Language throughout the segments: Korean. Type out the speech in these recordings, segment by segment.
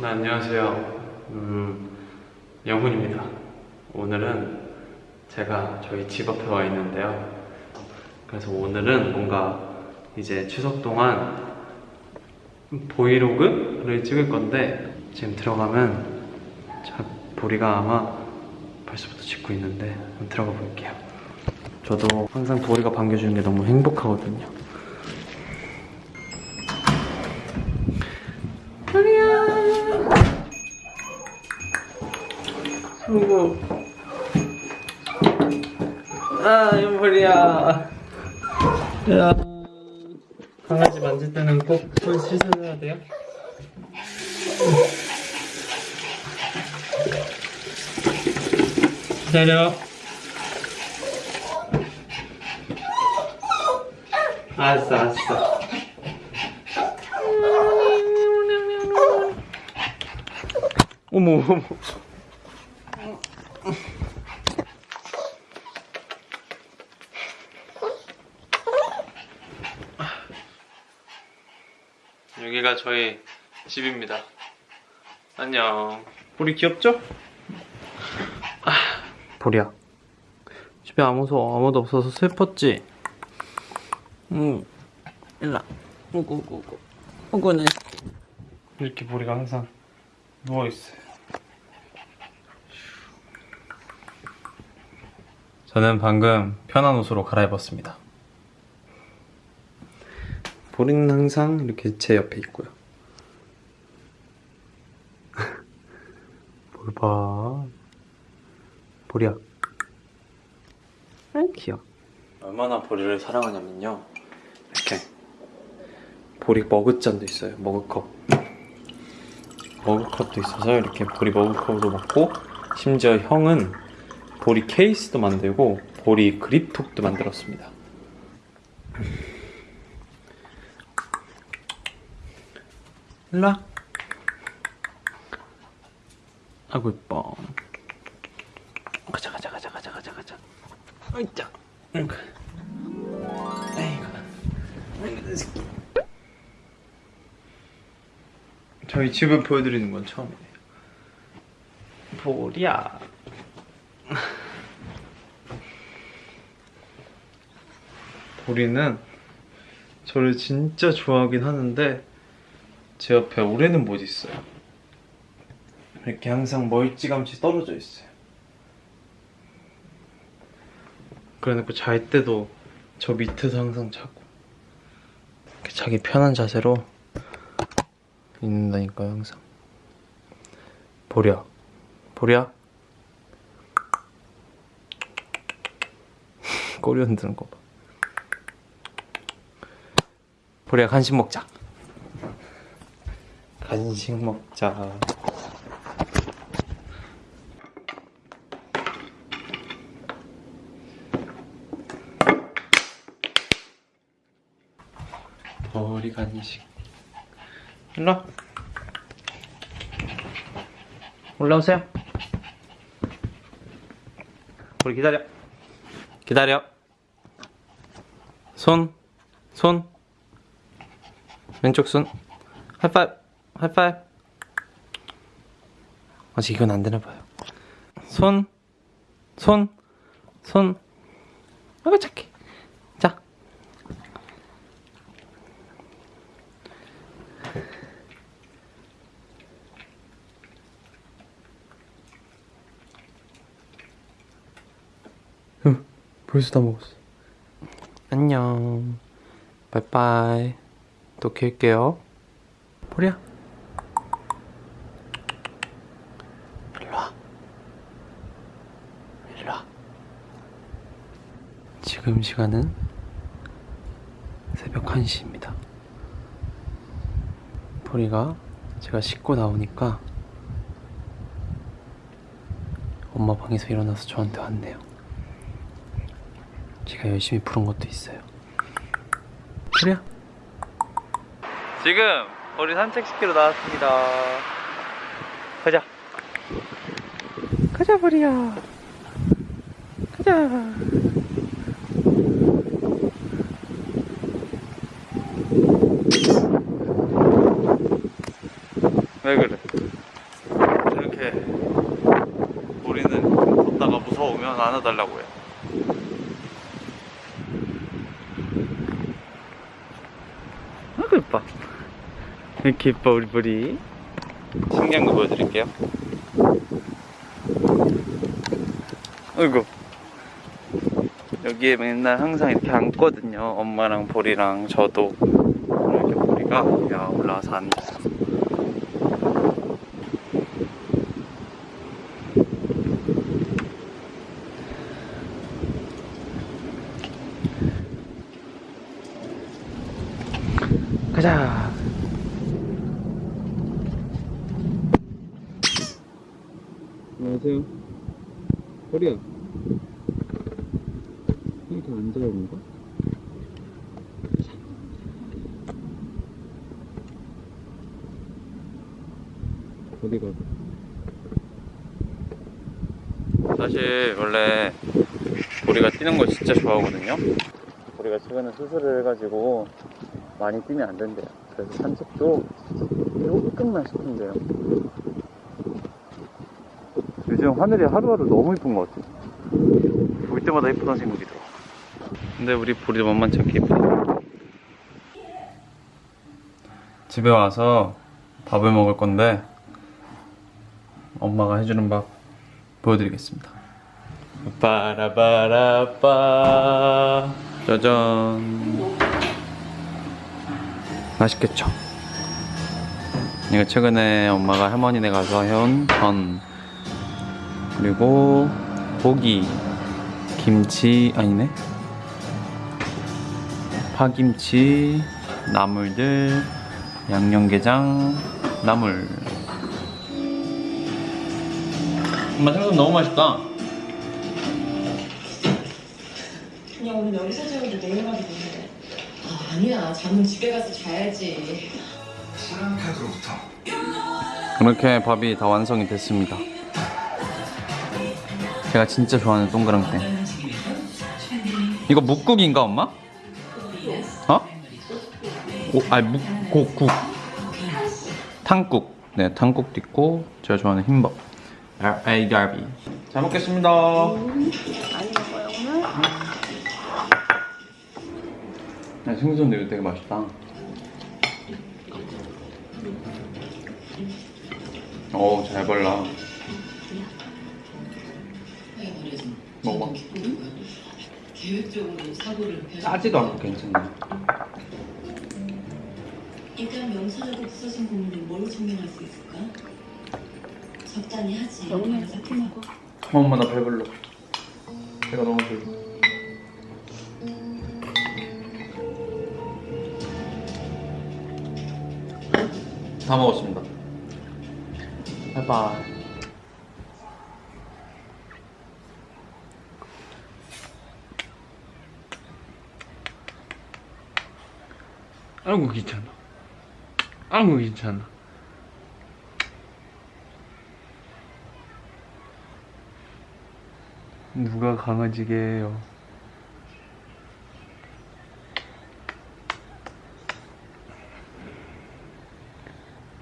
네, 안녕하세요. 음, 영훈입니다. 오늘은 제가 저희 집 앞에 와 있는데요. 그래서 오늘은 뭔가 이제 추석 동안 브이로그를 찍을 건데 지금 들어가면 자, 보리가 아마 벌써부터 찍고 있는데 한번 들어가 볼게요. 저도 항상 보리가 반겨주는 게 너무 행복하거든요. 강아지 만질 때는 꼭 손 씻어줘야 돼요. 기다려. 알았어, 알았어. 어머, 어머. 여기가 저희 집입니다. 안녕. 보리 귀엽죠? 아, 보리야. 집에 아무도 아무도 없어서 슬펐지. 응. 일라. 우구 우구 우구. 우구는 이렇게 보리가 항상 누워 있어요. 저는 방금 편한 옷으로 갈아입었습니다. 보리는 항상 이렇게 제 옆에 있고요. 뭘 봐. 보리야. 아 귀여워. 얼마나 보리를 사랑하냐면요. 이렇게 보리 머그잔도 있어요. 머그컵. 머그컵도 있어서 이렇게 보리 머그컵으로 먹고 심지어 형은 보리 케이스도 만들고 보리 그립톡도 만들었습니다. 일로와. 아구 이뻐. 가자 가자 가자 가자 가자 가자. 아이고 아이고. 아이고. 내 새끼 저희 집을 보여드리는 건 처음이에요. 보리야. 보리는 저를 진짜 좋아하긴 하는데 제 옆에 올해는 못 있어요. 이렇게 항상 멀찌감치 떨어져 있어요. 그래놓고 잘 때도 저 밑에서 항상 자고 이렇게 자기 편한 자세로 있는다니까요 항상. 보랴. 보랴? 꼬리 흔드는 거봐. 보랴 간식 먹자 간식 먹자. 머리 간식. 일로 올라오세요. 우리 기다려. 기다려. 손, 손. 왼쪽 손. 하이파이브. 하이파이브. 아직 이건 안 되나 봐요. 손, 손, 손. 아이고 착해 자. 응, 벌써 다 먹었어. 안녕. 바이바이. 또 킬게요. 보리야 지금 시간은 새벽 1시입니다. 보리가 제가 씻고 나오니까 엄마 방에서 일어나서 저한테 왔네요. 제가 열심히 부른 것도 있어요. 보리야. 지금 우리 산책시키러 나왔습니다. 가자. 가자, 보리야. 가자. 왜 그래? 이렇게 우리는 걷다가 무서우면 안아달라고 해. 아그 이뻐. 이렇게 이뻐 우리 보리. 신기한 거 보여드릴게요. 어이구. 여기에 맨날 항상 이렇게 앉거든요. 엄마랑 보리랑 저도. 이렇게 보리가 야 올라와서 앉아. 가자. 안녕하세요. 허리야. 이렇게 앉아요, 뭔가? 어디가? 사실 원래 우리가 뛰는 거 진짜 좋아하거든요. 우리가 최근에 수술을 해가지고 많이 뛰면 안 된대요. 그래서 산책도 조금만 시킨대요. 요즘 하늘이 하루하루 너무 이쁜 것 같아. 볼 때마다 이쁘다는 생각이 들어. 근데 우리 볼이 만만치 않게 이쁘다. 집에 와서 밥을 먹을 건데 엄마가 해주는 밥 보여드리겠습니다. 빠라바라빠 짜잔 맛있겠죠? 이거 최근에 엄마가 할머니네 가서 해온 전 그리고 고기 김치 아니네? 파김치 나물들 양념게장 나물. 엄마 생선 너무 맛있다. 그냥 오늘 여기서 자는데 내일 가도 되는데. 아, 아니야. 잠은 집에 가서 자야지. 사랑카드로부터. 이렇게 밥이 다 완성이 됐습니다 제가 진짜 좋아하는 동그랑땡. 이거 묵국인가 엄마? 어? 오, 아니 묵국 국. 탕국. 네 탕국도 있고 제가 좋아하는 흰밥. 알갈비. 잘 먹겠습니다. 많이 먹어요 오늘? 야, 생선 이거 되게 맛있다. 어우 잘 발라 먹어봐 계획적으로 사고를 짜지도 않고 괜찮네 일단 명사하고 부서진 부분을 뭘로 증명할 수 있을까? 적당히 하지. 섞어 먹어. 엄마 나 배불러. 배가 너무 불러. 다 먹었습니다. 바이바이 아이고 괜찮아 아이고 괜찮아 누가 강아지게 해요?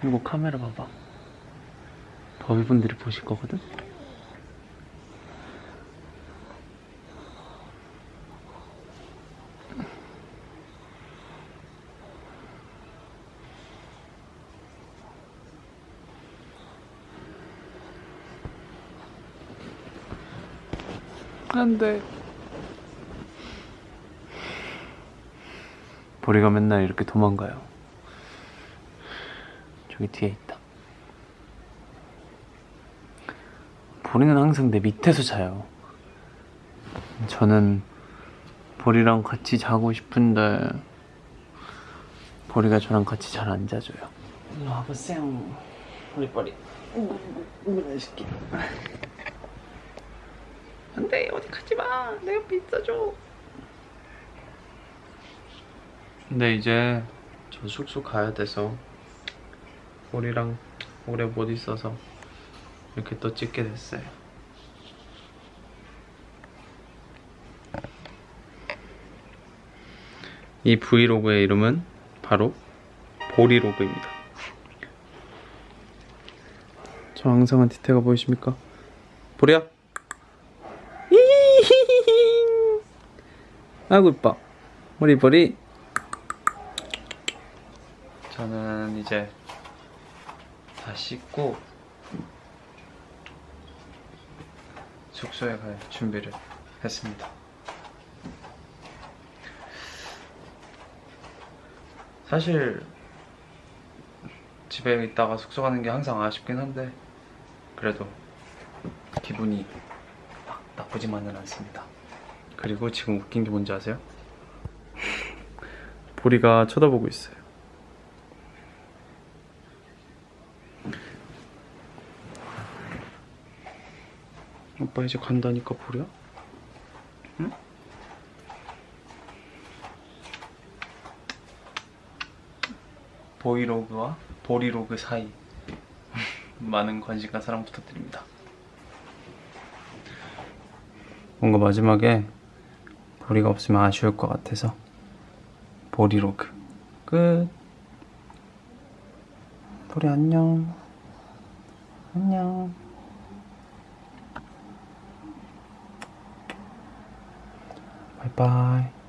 그리고 카메라 봐봐. 더비분들이 보실 거거든? 안 돼. 보리가 맨날 이렇게 도망가요. 저기 뒤에 있다. 보리는 항상 내 밑에서 자요. 저는 보리랑 같이 자고 싶은데 보리가 저랑 같이 잘 안 자줘요. 일로 와보세요. 보리 보리. 이거 맛있게. 안돼 어디 가지 마. 내 옆에 있어줘. 근데 이제 저 숙소 가야 돼서 우리랑 오래 못 있어서 이렇게 또 찍게 됐어요. 이 브이로그의 이름은 바로 보리로그입니다. 저 앙상한 디테가 보이십니까? 보리야. 이히히히. 아이고 이뻐. 머리 보리. 저는 이제 다 씻고 숙소에 갈 준비를 했습니다. 사실 집에 있다가 숙소 가는 게 항상 아쉽긴 한데 그래도 기분이 막 나쁘지만은 않습니다. 그리고 지금 웃긴 게 뭔지 아세요? 보리가 쳐다보고 있어요. 오빠 이제 간다니까 보리야? 응? 보이로그와 보리로그 사이 많은 관심과 사랑 부탁드립니다. 뭔가 마지막에 보리가 없으면 아쉬울 것 같아서 보리로그 끝. 보리 안녕. 안녕. 바이바이.